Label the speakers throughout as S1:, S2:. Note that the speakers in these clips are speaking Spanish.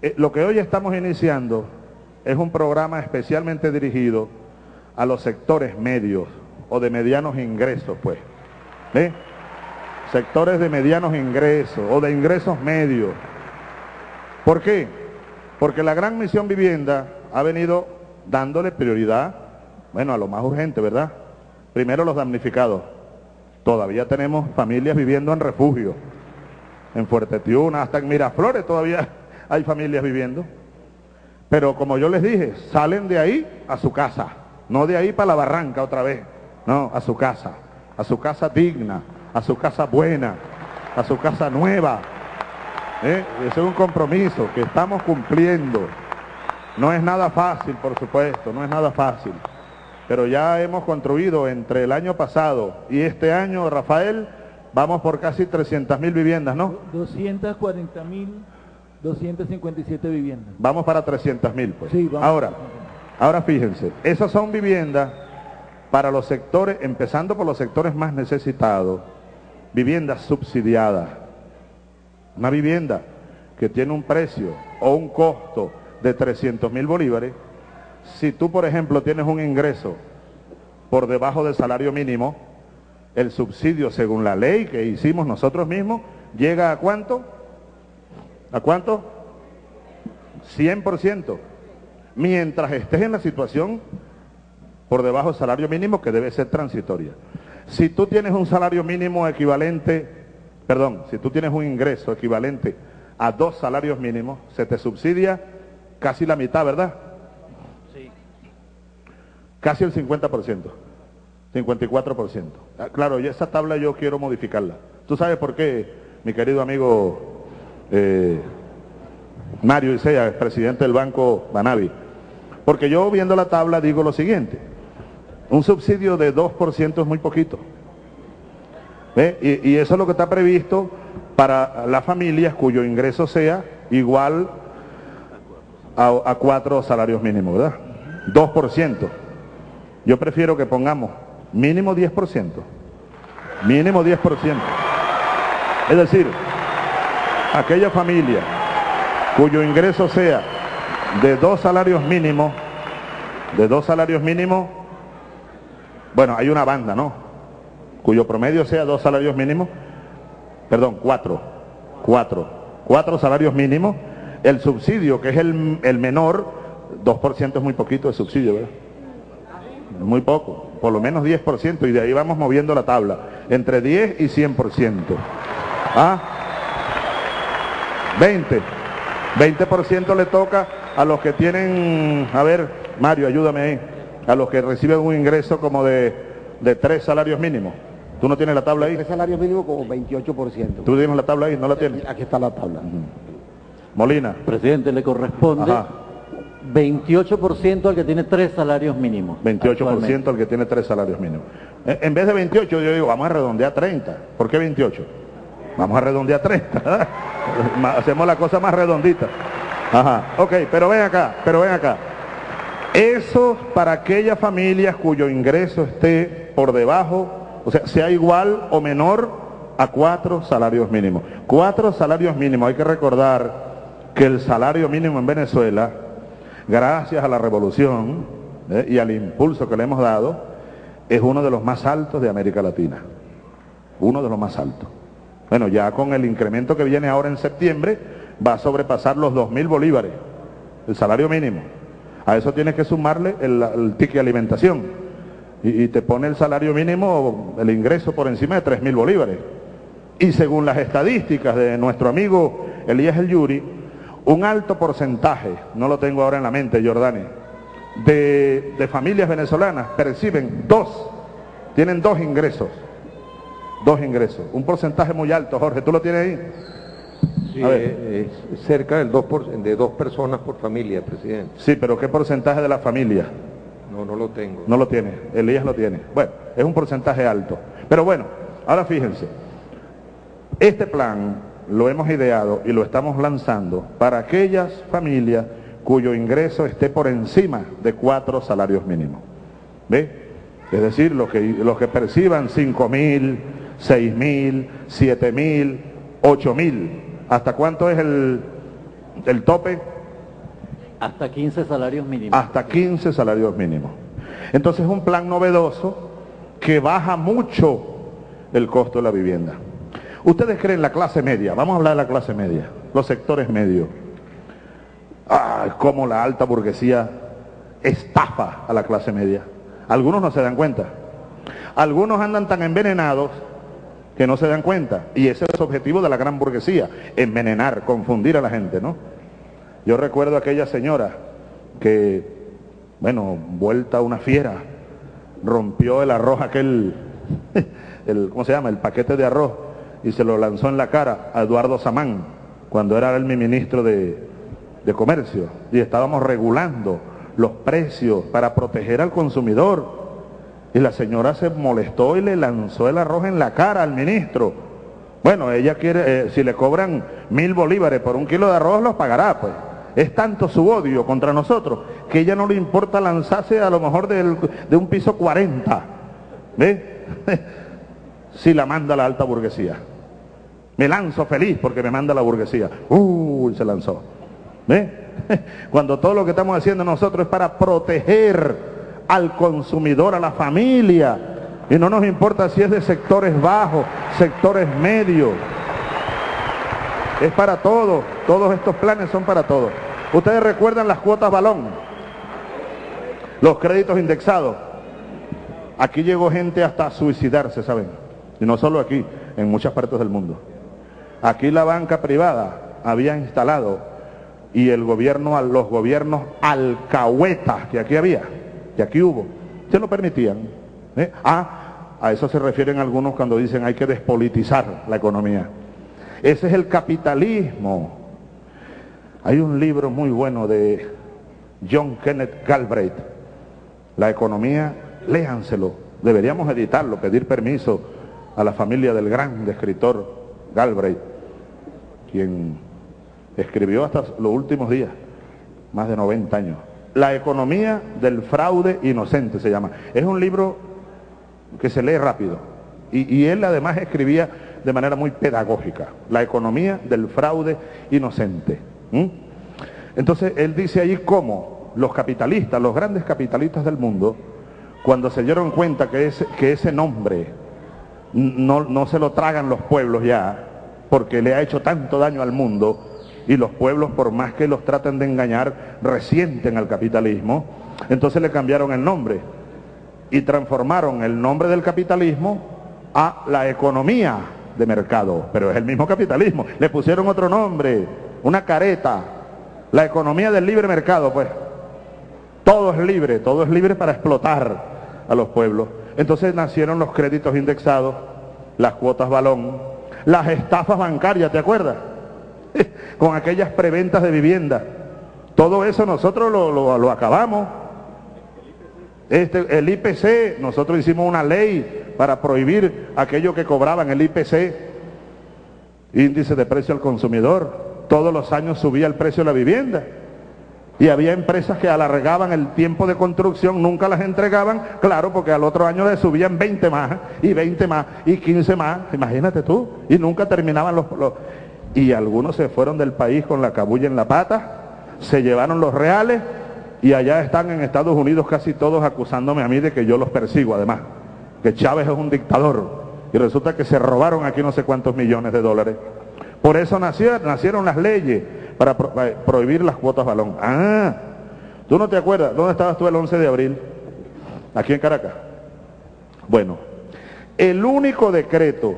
S1: Eh, lo que hoy estamos iniciando es un programa especialmente dirigido a los sectores medios o de medianos ingresos, pues. ¿Ve? Sectores de medianos ingresos o de ingresos medios. ¿Por qué? Porque la gran misión vivienda ha venido dándole prioridad, bueno, a lo más urgente, ¿verdad? Primero los damnificados. Todavía tenemos familias viviendo en refugio. En Fuerte Tiuna, hasta en Miraflores todavía hay familias viviendo. Pero como yo les dije, salen de ahí a su casa. No de ahí para la barranca otra vez. No, a su casa. A su casa digna. A su casa buena. A su casa nueva. ¿Eh? Ese es un compromiso que estamos cumpliendo. No es nada fácil, por supuesto. No es nada fácil. Pero ya hemos construido entre el año pasado y este año, Rafael, vamos por casi 300 mil viviendas, ¿no?
S2: 240 mil 257 viviendas.
S1: Vamos para 300 mil, pues. Sí, vamos. Ahora, Ahora fíjense, esas son viviendas para los sectores, empezando por los sectores más necesitados, viviendas subsidiadas. Una vivienda que tiene un precio o un costo de 300 mil bolívares, si tú, por ejemplo, tienes un ingreso por debajo del salario mínimo, el subsidio, según la ley que hicimos nosotros mismos, llega a cuánto? ¿A cuánto? 100% mientras estés en la situación por debajo del salario mínimo que debe ser transitoria. Si tú tienes un salario mínimo equivalente, perdón, si tú tienes un ingreso equivalente a dos salarios mínimos, se te subsidia casi la mitad, ¿verdad? Sí. Casi el 50%, 54%. Ah, claro, y esa tabla yo quiero modificarla. ¿Tú sabes por qué, mi querido amigo eh, Mario Isea, presidente del Banco Banavi? Porque yo viendo la tabla digo lo siguiente, un subsidio de 2% es muy poquito. Y, eso es lo que está previsto para las familias cuyo ingreso sea igual a, cuatro salarios mínimos, ¿verdad? 2%. Yo prefiero que pongamos mínimo 10%. Mínimo 10%. Es decir, aquella familia cuyo ingreso sea de dos salarios mínimos, de dos salarios mínimos, bueno, hay una banda, ¿no? Cuyo promedio sea dos salarios mínimos, perdón, cuatro, cuatro, cuatro salarios mínimos, el subsidio, que es el, el menor, 2% es muy poquito de subsidio, ¿verdad? Muy poco, por lo menos 10%, y de ahí vamos moviendo la tabla, entre 10 y 100%. ¿Ah? 20. 20% le toca a los que tienen, a ver, Mario, ayúdame ahí, a los que reciben un ingreso como de, tres salarios mínimos. ¿Tú no tienes la tabla ahí?
S3: Tres salarios mínimos como 28%.
S1: ¿Tú tienes la tabla ahí? ¿No la tienes?
S3: Aquí está la tabla.
S1: Molina.
S4: Presidente, le corresponde 28% al que tiene tres salarios mínimos.
S1: 28% al que tiene tres salarios mínimos. En vez de 28, yo digo, vamos a redondear 30. ¿Por qué 28? Vamos a redondear 30. Hacemos la cosa más redondita. Ajá, ok, pero ven acá, pero ven acá. Eso para aquellas familias cuyo ingreso esté por debajo, o sea, sea igual o menor a cuatro salarios mínimos. Cuatro salarios mínimos, hay que recordar que el salario mínimo en Venezuela, gracias a la revolución ¿eh? y al impulso que le hemos dado, es uno de los más altos de América Latina. Uno de los más altos. Bueno, ya con el incremento que viene ahora en septiembre, va a sobrepasar los 2.000 bolívares, el salario mínimo. A eso tienes que sumarle el, ticket de alimentación. Y, te pone el salario mínimo, el ingreso por encima de 3.000 bolívares. Y según las estadísticas de nuestro amigo Elías El Yuri, un alto porcentaje, no lo tengo ahora en la mente, Jordani, de familias venezolanas perciben dos, tienen dos ingresos. Dos ingresos. Un porcentaje muy alto, Jorge, ¿tú lo tienes ahí?
S5: Sí, es cerca del 2 de dos personas por familia, presidente.
S1: Sí, pero ¿qué porcentaje de la familia?
S5: No, no lo tengo.
S1: No lo tiene, Elías lo tiene. Bueno, es un porcentaje alto. Pero bueno, ahora fíjense, este plan lo hemos ideado y lo estamos lanzando para aquellas familias cuyo ingreso esté por encima de cuatro salarios mínimos. ¿Ve? Es decir, los que, los que perciban cinco mil, seis mil, siete mil, ocho mil ¿Hasta cuánto es el, El tope
S4: Hasta 15 salarios mínimos.
S1: hasta 15 salarios mínimos. Entonces es un plan novedoso que baja mucho el costo de la vivienda. Ustedes creen la clase media, vamos a hablar de la clase media, los sectores medios. Ah, cómo la alta burguesía estafa a la clase media. Algunos no se dan cuenta. Algunos andan tan envenenados que no se dan cuenta. Y ese es el objetivo de la gran burguesía, envenenar, confundir a la gente, ¿no? Yo recuerdo a aquella señora que, bueno, vuelta una fiera, rompió el arroz aquel, el, ¿cómo se llama? El paquete de arroz y se lo lanzó en la cara a Eduardo Samán, cuando era mi ministro de, de Comercio. Y estábamos regulando los precios para proteger al consumidor. Y la señora se molestó y le lanzó el arroz en la cara al ministro. Bueno, ella quiere, eh, si le cobran mil bolívares por un kilo de arroz, los pagará, pues. Es tanto su odio contra nosotros que ella no le importa lanzarse a lo mejor del- de un piso 40. ¿Ve? si la manda la alta burguesía. Me lanzo feliz porque me manda la burguesía. Uy, se lanzó. ¿Ve? Cuando todo lo que estamos haciendo nosotros es para proteger al consumidor, a la familia. Y no nos importa si es de sectores bajos, sectores medios. Es para todos. Todos estos planes son para todos. Ustedes recuerdan las cuotas balón, los créditos indexados. Aquí llegó gente hasta suicidarse, ¿saben? Y no solo aquí, en muchas partes del mundo. Aquí la banca privada había instalado y el gobierno, los gobiernos alcahuetas que aquí había, que aquí hubo, se lo permitían. ¿eh? Ah, a eso se refieren algunos cuando dicen hay que despolitizar la economía. Ese es el capitalismo. Hay un libro muy bueno de John Kenneth Galbraith, La economía, léanselo. Deberíamos editarlo, pedir permiso a la familia del gran escritor Galbraith, quien escribió hasta los últimos días, más de 90 años. La economía del fraude inocente se llama. Es un libro que se lee rápido. Y, él además escribía de manera muy pedagógica. La economía del fraude inocente. Entonces él dice allí cómo los capitalistas, los grandes capitalistas del mundo, cuando se dieron cuenta que ese, que ese nombre no, no se lo tragan los pueblos ya, porque le ha hecho tanto daño al mundo, y los pueblos, por más que los traten de engañar, resienten al capitalismo, entonces le cambiaron el nombre y transformaron el nombre del capitalismo a la economía de mercado, pero es el mismo capitalismo, le pusieron otro nombre, una careta, la economía del libre mercado, pues. Todo es libre, todo es libre para explotar a los pueblos. Entonces nacieron los créditos indexados, las cuotas balón, las estafas bancarias, ¿te acuerdas? Con aquellas preventas de vivienda. Todo eso nosotros lo, lo- acabamos. Este, el IPC, nosotros hicimos una ley para prohibir aquello que cobraban el IPC, índice de precio al consumidor. Todos los años subía el precio de la vivienda. Y había empresas que alargaban el tiempo de construcción, nunca las entregaban, claro, porque al otro año le subían 20 más, y 20 más, y 15 más, imagínate tú, y nunca terminaban los- Y algunos se fueron del país con la cabulla en la pata, se llevaron los reales, y allá están en Estados Unidos casi todos acusándome a mí de que yo los persigo, además, que Chávez es un dictador, y resulta que se robaron aquí no sé cuántos millones de dólares. Por eso nacieron las leyes para para prohibir las cuotas balón. Ah, ¿tú no te acuerdas? ¿Dónde estabas tú el 11 de abril? Aquí en Caracas. Bueno, el único decreto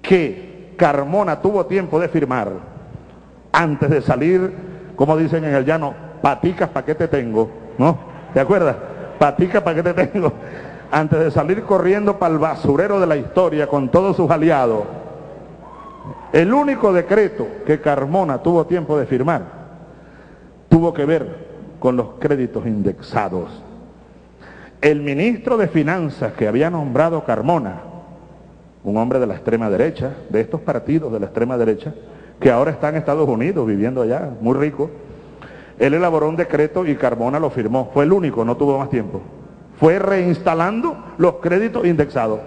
S1: que Carmona tuvo tiempo de firmar antes de salir, como dicen en el llano, paticas pa' qué te tengo, ¿no? ¿Te acuerdas? Paticas pa' qué te tengo. Antes de salir corriendo para el basurero de la historia con todos sus aliados, el único decreto que Carmona tuvo tiempo de firmar tuvo que ver con los créditos indexados. El ministro de Finanzas que había nombrado Carmona, un hombre de la extrema derecha, de estos partidos de la extrema derecha, que ahora está en Estados Unidos viviendo allá, muy rico, él elaboró un decreto y Carmona lo firmó. Fue el único, no tuvo más tiempo. Fue reinstalando los créditos indexados.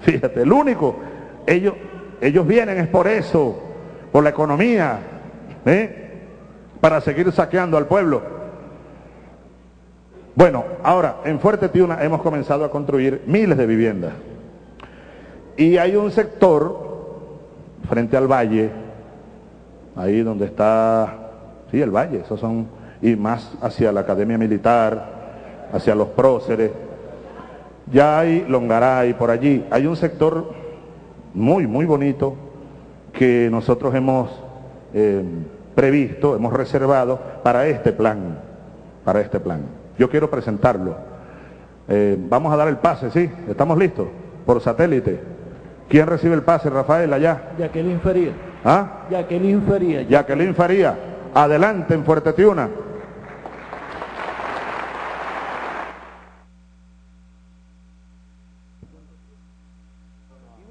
S1: Fíjate, el único. Ellos, ellos vienen es por eso, por la economía, ¿eh? para seguir saqueando al pueblo. Bueno, ahora, en Fuerte Tiuna hemos comenzado a construir miles de viviendas. Y hay un sector frente al valle, ahí donde está, sí, el valle, esos son, y más hacia la Academia Militar, hacia los próceres. Ya hay Longaray por allí, hay un sector muy, muy bonito que nosotros hemos eh, previsto, hemos reservado para este plan, para este plan. Yo quiero presentarlo. Eh, vamos a dar el pase, ¿sí? ¿Estamos listos? Por satélite. ¿Quién recibe el pase, Rafael, allá?
S2: Jacqueline Faría.
S1: ¿Ah?
S2: Jacqueline Faría.
S1: Jacqueline Faría. Adelante en Fuerte Tiuna.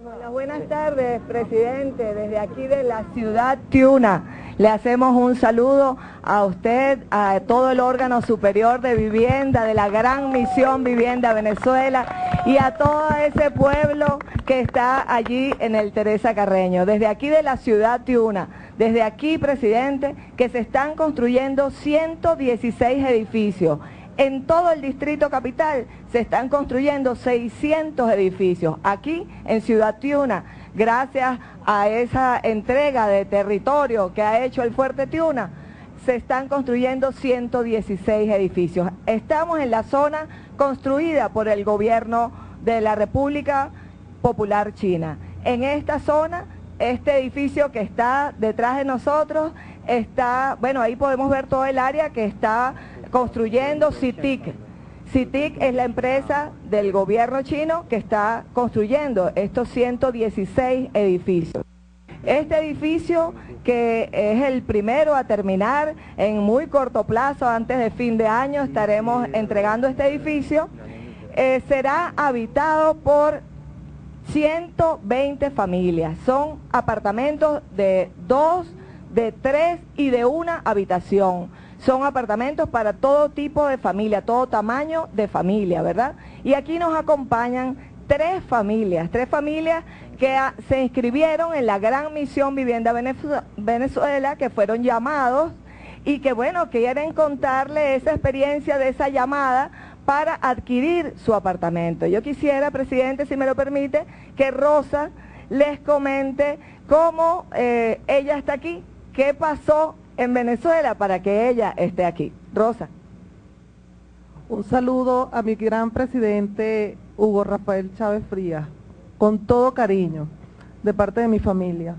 S6: Hola, buenas tardes, presidente. Desde aquí de la ciudad Tiuna, le hacemos un saludo a usted, a todo el órgano superior de vivienda, de la gran misión Vivienda Venezuela y a todo ese pueblo que está allí en el Teresa Carreño. Desde aquí de la ciudad Tiuna, desde aquí, presidente, que se están construyendo 116 edificios. En todo el distrito capital se están construyendo 600 edificios. Aquí en Ciudad Tiuna, gracias a esa entrega de territorio que ha hecho el Fuerte Tiuna, se están construyendo 116 edificios. Estamos en la zona construida por el gobierno de la República Popular China. En esta zona, este edificio que está detrás de nosotros está, bueno, ahí podemos ver todo el área que está construyendo CITIC. CITIC es la empresa del gobierno chino que está construyendo estos 116 edificios. Este edificio, que es el primero a terminar en muy corto plazo, antes de fin de año, estaremos entregando este edificio, eh, será habitado por 120 familias. Son apartamentos de dos, de tres y de una habitación. Son apartamentos para todo tipo de familia, todo tamaño de familia, ¿verdad? Y aquí nos acompañan tres familias, tres familias que a, se inscribieron en la gran misión Vivienda Venezuela, que fueron llamados y que bueno, quieren contarle esa experiencia de esa llamada para adquirir su apartamento. Yo quisiera, presidente, si me lo permite, que Rosa les comente cómo eh, ella está aquí, qué pasó en Venezuela para que ella esté aquí. Rosa.
S7: Un saludo a mi gran presidente Hugo Rafael Chávez Frías, con todo cariño, de parte de mi familia.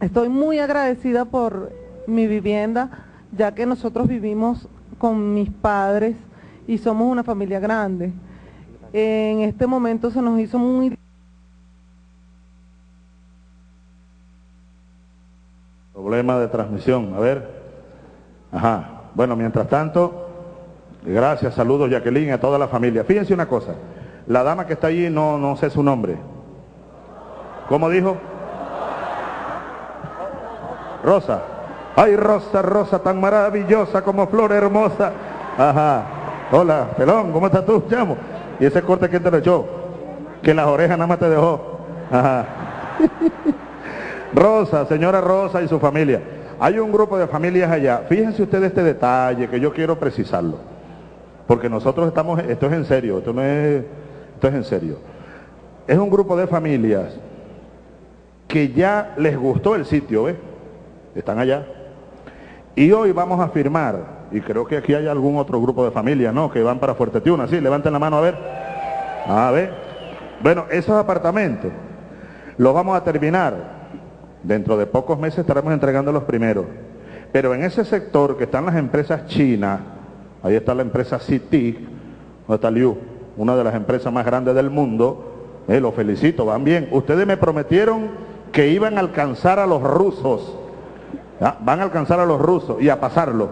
S7: Estoy muy agradecida por mi vivienda, ya que nosotros vivimos con mis padres y somos una familia grande. En este momento se nos hizo muy
S1: Problema de transmisión, a ver. Ajá. Bueno, mientras tanto, gracias, saludos Jacqueline, a toda la familia. Fíjense una cosa, la dama que está allí no, no sé su nombre. ¿Cómo dijo? Rosa. Ay, Rosa, Rosa, tan maravillosa como flor hermosa. Ajá. Hola, pelón, ¿cómo estás tú, chamo? ¿Y ese corte quién te lo echó? Que las orejas nada más te dejó. Ajá. Rosa, señora Rosa y su familia. Hay un grupo de familias allá. Fíjense ustedes este detalle que yo quiero precisarlo. Porque nosotros estamos, esto es en serio, esto no es, esto es en serio. Es un grupo de familias que ya les gustó el sitio, ¿ves? Están allá. Y hoy vamos a firmar, y creo que aquí hay algún otro grupo de familias, ¿no? Que van para Fuerte Tiuna, sí, levanten la mano a ver. A ver. Bueno, esos apartamentos los vamos a terminar Dentro de pocos meses estaremos entregando los primeros. Pero en ese sector que están las empresas chinas, ahí está la empresa CITIC, donde está Liu, una de las empresas más grandes del mundo, eh, los felicito, van bien. Ustedes me prometieron que iban a alcanzar a los rusos, van a alcanzar a los rusos y a pasarlo,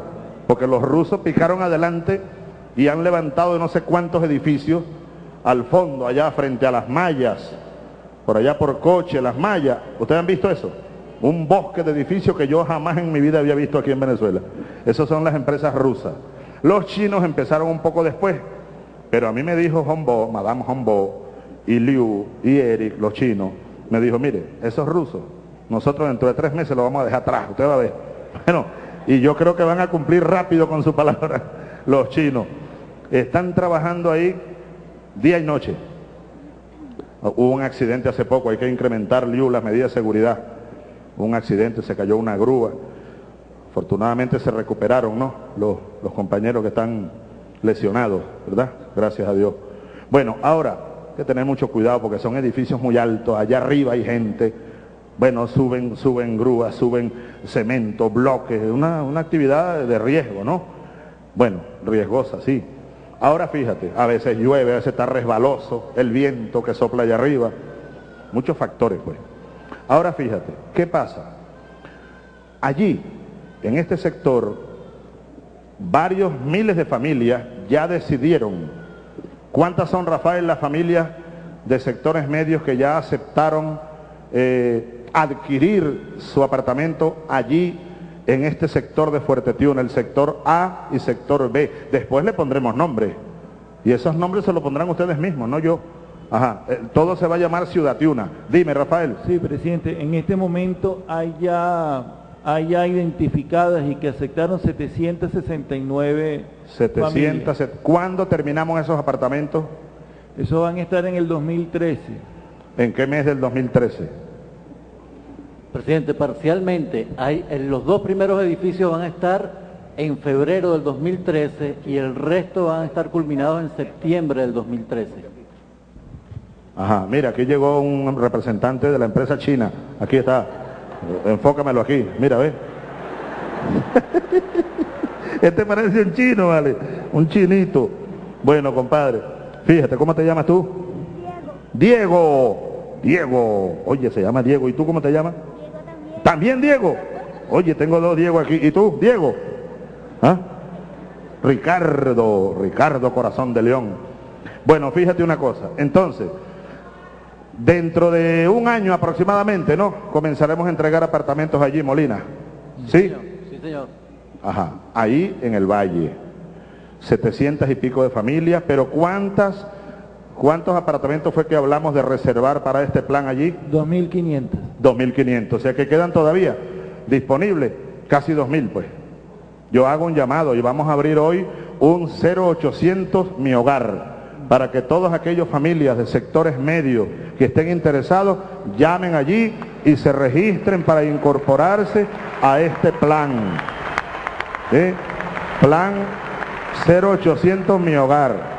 S1: porque los rusos picaron adelante y han levantado no sé cuántos edificios al fondo, allá frente a las mallas, por allá por coche, las mallas. ¿Ustedes han visto eso? Un bosque de edificios que yo jamás en mi vida había visto aquí en Venezuela. Esas son las empresas rusas. Los chinos empezaron un poco después, pero a mí me dijo Hombo, Madame Hombo, y Liu, y Eric, los chinos, me dijo, mire, esos rusos Nosotros dentro de tres meses lo vamos a dejar atrás, usted va a ver. Bueno, y yo creo que van a cumplir rápido con su palabra los chinos. Están trabajando ahí día y noche. Hubo un accidente hace poco, hay que incrementar Liu, las medidas de seguridad. Hubo un accidente, se cayó una grúa. Afortunadamente se recuperaron, ¿no? Los, los compañeros que están lesionados, ¿verdad? Gracias a Dios. Bueno, ahora hay que tener mucho cuidado porque son edificios muy altos, allá arriba hay gente, bueno, suben, suben grúas, suben cemento, bloques, una, una actividad de riesgo, ¿no? Bueno, riesgosa, sí. Ahora fíjate, a veces llueve, a veces está resbaloso, el viento que sopla allá arriba, muchos factores pues. Ahora fíjate, ¿qué pasa? Allí, en este sector, varios miles de familias ya decidieron. ¿Cuántas son, Rafael, las familias de sectores medios que ya aceptaron eh, adquirir su apartamento allí en este sector de Fuerte Tiuna, el sector A y sector B? Después le pondremos nombres. Y esos nombres se los pondrán ustedes mismos, no yo. Ajá, eh, todo se va a llamar Ciudad Tiuna. Dime, Rafael.
S2: Sí, presidente, en este momento hay ya, hay ya identificadas y que aceptaron 769
S1: 700.
S2: familias.
S1: ¿Cuándo terminamos esos apartamentos?
S2: Eso van a estar en el 2013.
S1: ¿En qué mes del 2013?
S4: Presidente, parcialmente, hay, en los dos primeros edificios van a estar en febrero del 2013 y el resto van a estar culminados en septiembre del 2013.
S1: Ajá, mira, aquí llegó un representante de la empresa china. Aquí está. Enfócamelo aquí. Mira, ve. Este parece un chino, vale. Un chinito. Bueno, compadre. Fíjate, ¿cómo te llamas tú? Diego. Diego. Diego. Oye, se llama Diego. ¿Y tú cómo te llamas? También. Diego? Oye, tengo dos Diego aquí. ¿Y tú, Diego? ¿Ah? Ricardo. Ricardo Corazón de León. Bueno, fíjate una cosa. Entonces, dentro de un año aproximadamente, ¿no? Comenzaremos a entregar apartamentos allí, Molina. ¿Sí?
S4: señor. Sí, señor.
S1: Ajá, ahí en el valle. 700 y pico de familias, pero ¿cuántas, cuántos apartamentos fue que hablamos de reservar para este plan allí?
S2: 2.500.
S1: 2.500, o sea que quedan todavía disponibles casi 2.000 pues. Yo hago un llamado y vamos a abrir hoy un 0800 Mi Hogar para que todas aquellas familias de sectores medios que estén interesados llamen allí y se registren para incorporarse a este plan. ¿Sí? Plan 0800 Mi Hogar.